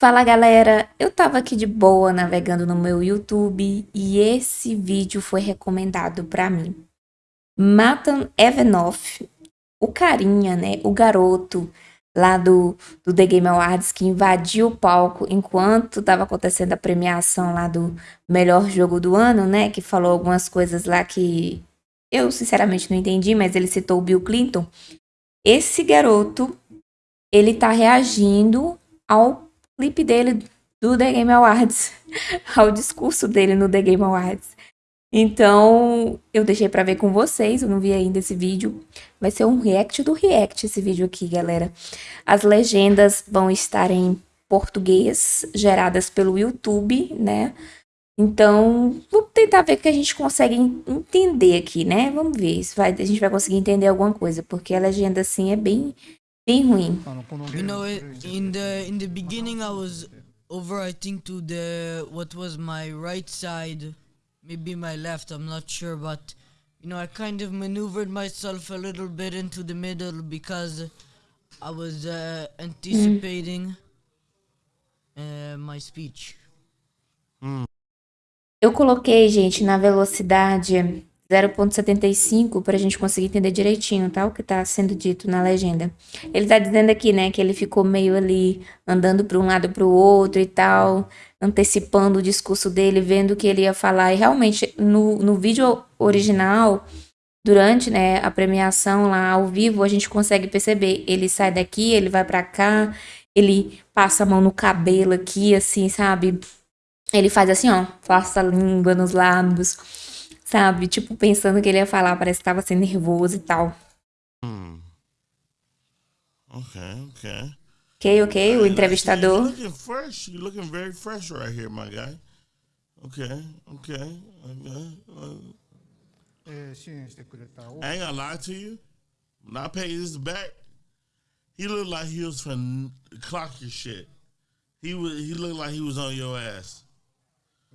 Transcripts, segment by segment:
Fala galera, eu tava aqui de boa navegando no meu YouTube e esse vídeo foi recomendado pra mim. Matan Evanoff, o carinha, né, o garoto lá do, do The Game Awards que invadiu o palco enquanto tava acontecendo a premiação lá do melhor jogo do ano, né, que falou algumas coisas lá que eu sinceramente não entendi, mas ele citou o Bill Clinton. Esse garoto, ele tá reagindo ao clipe dele do The Game Awards, ao discurso dele no The Game Awards. Então, eu deixei para ver com vocês, eu não vi ainda esse vídeo. Vai ser um react do react esse vídeo aqui, galera. As legendas vão estar em português, geradas pelo YouTube, né? Então, vamos tentar ver o que a gente consegue entender aqui, né? Vamos ver se vai, a gente vai conseguir entender alguma coisa, porque a legenda assim é bem bem ruim. You know, in the in the beginning I was over I think to the what was my right side, maybe my left, I'm not sure, but you know, I kind of maneuvered myself a little bit into the middle because I was uh, anticipating uh, my speech. Hmm. Eu coloquei, gente, na velocidade 0.75 para a gente conseguir entender direitinho, tá? O que está sendo dito na legenda. Ele está dizendo aqui, né, que ele ficou meio ali andando para um lado para o outro e tal, antecipando o discurso dele, vendo o que ele ia falar. E realmente, no, no vídeo original, durante né, a premiação lá ao vivo, a gente consegue perceber. Ele sai daqui, ele vai para cá, ele passa a mão no cabelo aqui, assim, sabe? Ele faz assim, ó, passa a língua nos lábios sabe? Tipo, pensando que ele ia falar, parece que tava sendo nervoso e tal. Hum. Ok, ok. Ok, ok, o entrevistador. You're looking fresh, you're looking very fresh right here, my guy. Ok, ok, okay. Uh, I ain't gonna lie to you. When I pay this back, he looked like he was from clock your shit. He was, he looked like he was on your ass.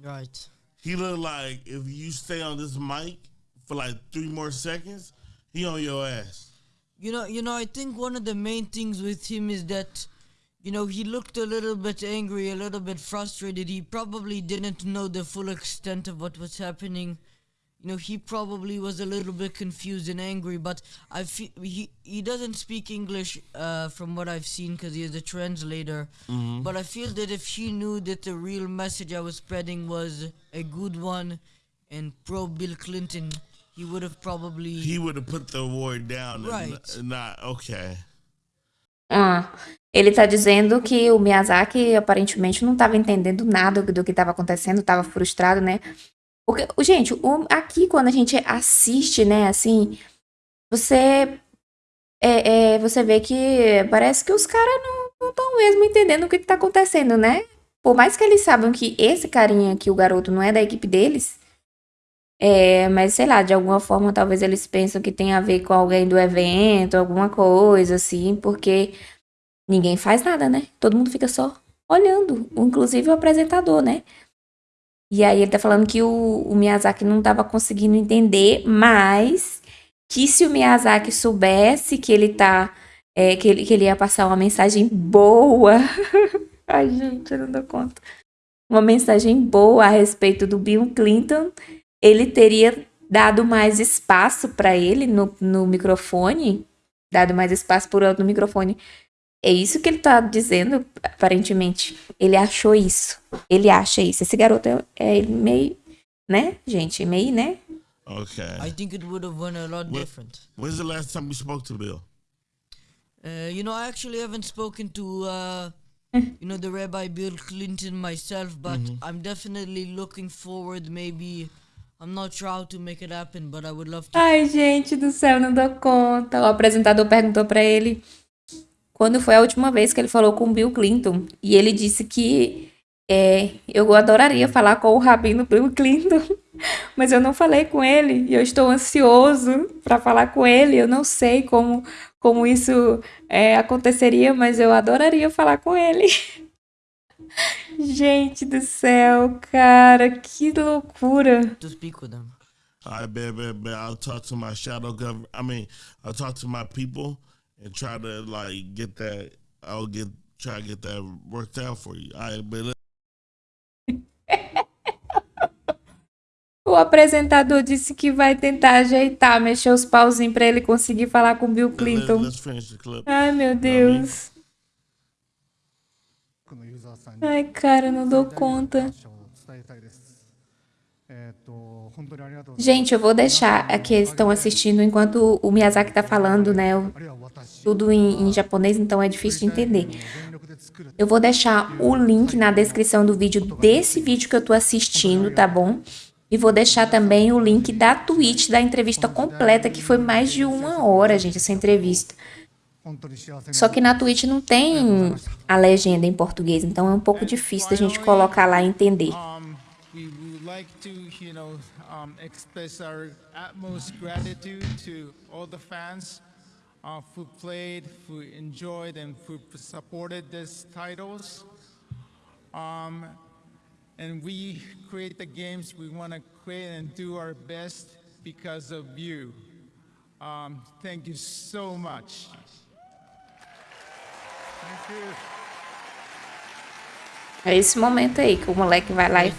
Right. He looked like if you stay on this mic for like three more seconds, he on your ass. You know, you know, I think one of the main things with him is that, you know, he looked a little bit angry, a little bit frustrated. He probably didn't know the full extent of what was happening. You know, he probably was a little bit confused and angry. But I feel he he doesn't speak English, uh, from what I've seen, because he is a translator. But I feel that if he knew that the real message I was spreading was a good one and pro Bill Clinton, he would have probably He would have put the award down. and Right. Not okay. Ah, ele tá dizendo que o Miyazaki aparentemente não estava entendendo nada do que estava acontecendo, estava frustrado, né? Porque, gente, o- aqui quando a gente assiste, né, assim, você é, é, você vê que parece que os caras não estão mesmo entendendo o que, que tá acontecendo, né? Por mais que eles saibam que esse carinha aqui, o garoto, não é da equipe deles, é, mas sei lá, de alguma forma talvez eles pensam que tem a ver com alguém do evento, alguma coisa assim, porque ninguém faz nada, né? Todo mundo fica só olhando, inclusive o apresentador, né? E aí ele tá falando que o, o Miyazaki não tava conseguindo entender, mas que se o Miyazaki soubesse que ele tá. é, que, ele, que ele ia passar uma mensagem boa. Ai, gente, eu não dou conta. Uma mensagem boa a respeito do Bill Clinton, ele teria dado mais espaço para ele no, no microfone, dado mais espaço por outro no microfone. É isso que ele tá dizendo, aparentemente. Ele achou isso. Ele acha isso. Esse garoto é, é meio, né, gente? Meio, né? Okay. I think it would have went a lot What- different. When's the last time you spoke to Bill? Uh, you know, I actually haven't spoken to, uh, you know, the Rabbi Bill Clinton myself, but I'm definitely looking forward. Maybe I'm not sure how to make it happen, but I would love to. Ai, gente do céu, não dou conta. O apresentador perguntou pra ele quando foi a última vez que ele falou com o Bill Clinton. E ele disse que é, eu adoraria falar com o rabino Bill Clinton, mas eu não falei com ele. E eu estou ansioso pra falar com ele. Eu não sei como, como isso é, aconteceria, mas eu adoraria falar com ele. Gente do céu, cara, que loucura. to speak with him. I bet, bet, bet. I'll talk to my shadow government. I mean, I'll talk to my people and try to like get that. I'll get try to get that worked out for you. I but O apresentador disse que vai tentar ajeitar, mexer os pauzinhos para ele conseguir falar com Bill Clinton. Ai, meu Deus. Ai, cara, não dou conta. Gente, eu vou deixar aqui, eles estão assistindo enquanto o Miyazaki está falando, né? Tudo em, em japonês, então é difícil de entender. Eu vou deixar o link na descrição do vídeo desse vídeo que eu estou assistindo, tá bom? E vou deixar também o link da Twitch da entrevista completa, que foi mais de uma hora, gente, essa entrevista. Só que na Twitch não tem a legenda em português, então é um pouco difícil da gente colocar lá e entender. Would like to, you know, um, express our utmost gratitude to all the fans uh, who played, who enjoyed, and who supported these titles. Um, and we create the games we want to create and do our best because of you. Um, thank you so much. É esse momento aí que o moleque vai lá e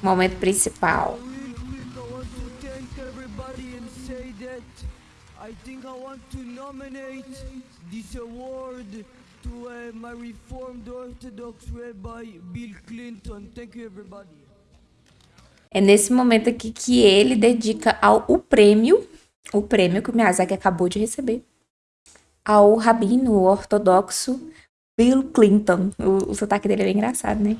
momento principal. Real quick, I want to thank everybody and say that I think I want to nominate this award to uh, my Reformed Orthodox Rabbi Bill Clinton. Thank you, everybody. É nesse momento aqui que ele dedica ao o prêmio, o prêmio que o Miyazaki acabou de receber, ao rabino ortodoxo Bill Clinton. O, o sotaque dele é bem engraçado, né?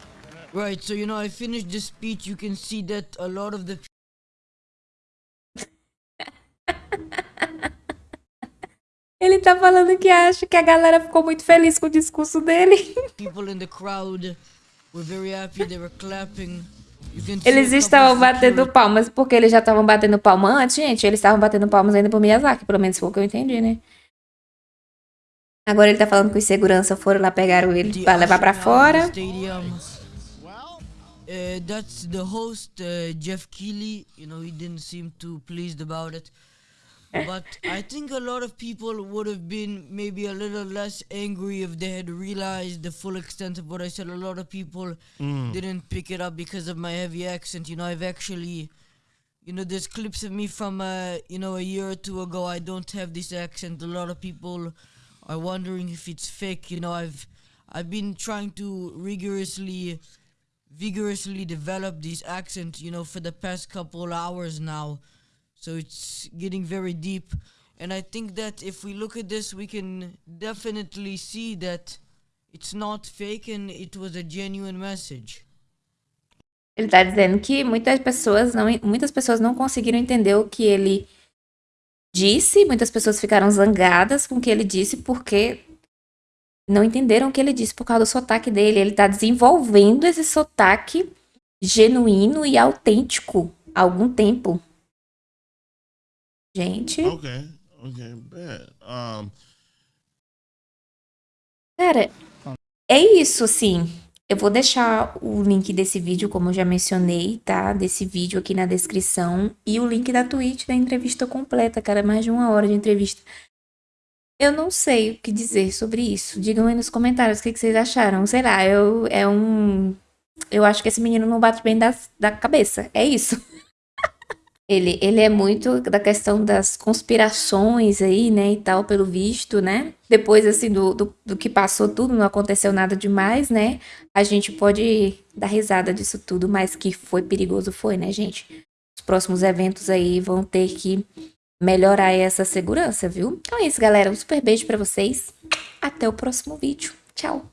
Right, so you know, I finished speech. You can see that a lot of the Ele tá falando que acha que a galera ficou muito feliz com o discurso dele. people in the crowd were very happy. They were clapping. Eles estavam batendo palmas porque eles já estavam batendo palma antes, gente. Eles estavam batendo palmas ainda pro Miyazaki, pelo menos foi o que eu entendi, né? Agora ele tá falando que os segurança foram lá pegaram ele the pra levar pra usher now in the fora. Uh, that's the host, uh, Jeff Keighley. You know, he didn't seem too pleased about it. But I think a lot of people would have been maybe a little less angry if they had realized the full extent of what I said. A lot of people didn't pick it up because of my heavy accent. You know, I've actually, you know, there's clips of me from, uh, you know, a year or two ago. I don't have this accent. A lot of people are wondering if it's fake. You know, I've, I've been trying to rigorously vigorously develop this accent, you know, for the past couple hours now. So it's getting very deep. And I think that if we look at this, we can definitely see that it's not fake and it was a genuine message. Ele tá dizendo que muitas pessoas não, muitas pessoas não conseguiram entender o que ele disse, muitas pessoas ficaram zangadas com o que ele disse porque não entenderam o que ele disse por causa do sotaque dele. Ele tá desenvolvendo esse sotaque genuíno e autêntico há algum tempo. Gente, Okay, okay, bad. Um, cara, é isso, assim. Eu vou deixar o link desse vídeo, como eu já mencionei, tá? Desse vídeo aqui na descrição. E o link da Twitch da entrevista completa, cara. Mais de uma hora de entrevista. Eu não sei o que dizer sobre isso. Digam aí nos comentários o que, que vocês acharam. Sei lá, eu, é um. Eu acho que esse menino não bate bem da, da cabeça. É isso. Ele, ele é muito da questão das conspirações aí, né, e tal, pelo visto, né? Depois, assim, do, do, do que passou tudo, não aconteceu nada demais, né? A gente pode dar risada disso tudo, mas que foi perigoso foi, né, gente? Os próximos eventos aí vão ter que melhorar essa segurança, viu? Então é isso, galera. Um super beijo pra vocês. Até o próximo vídeo. Tchau!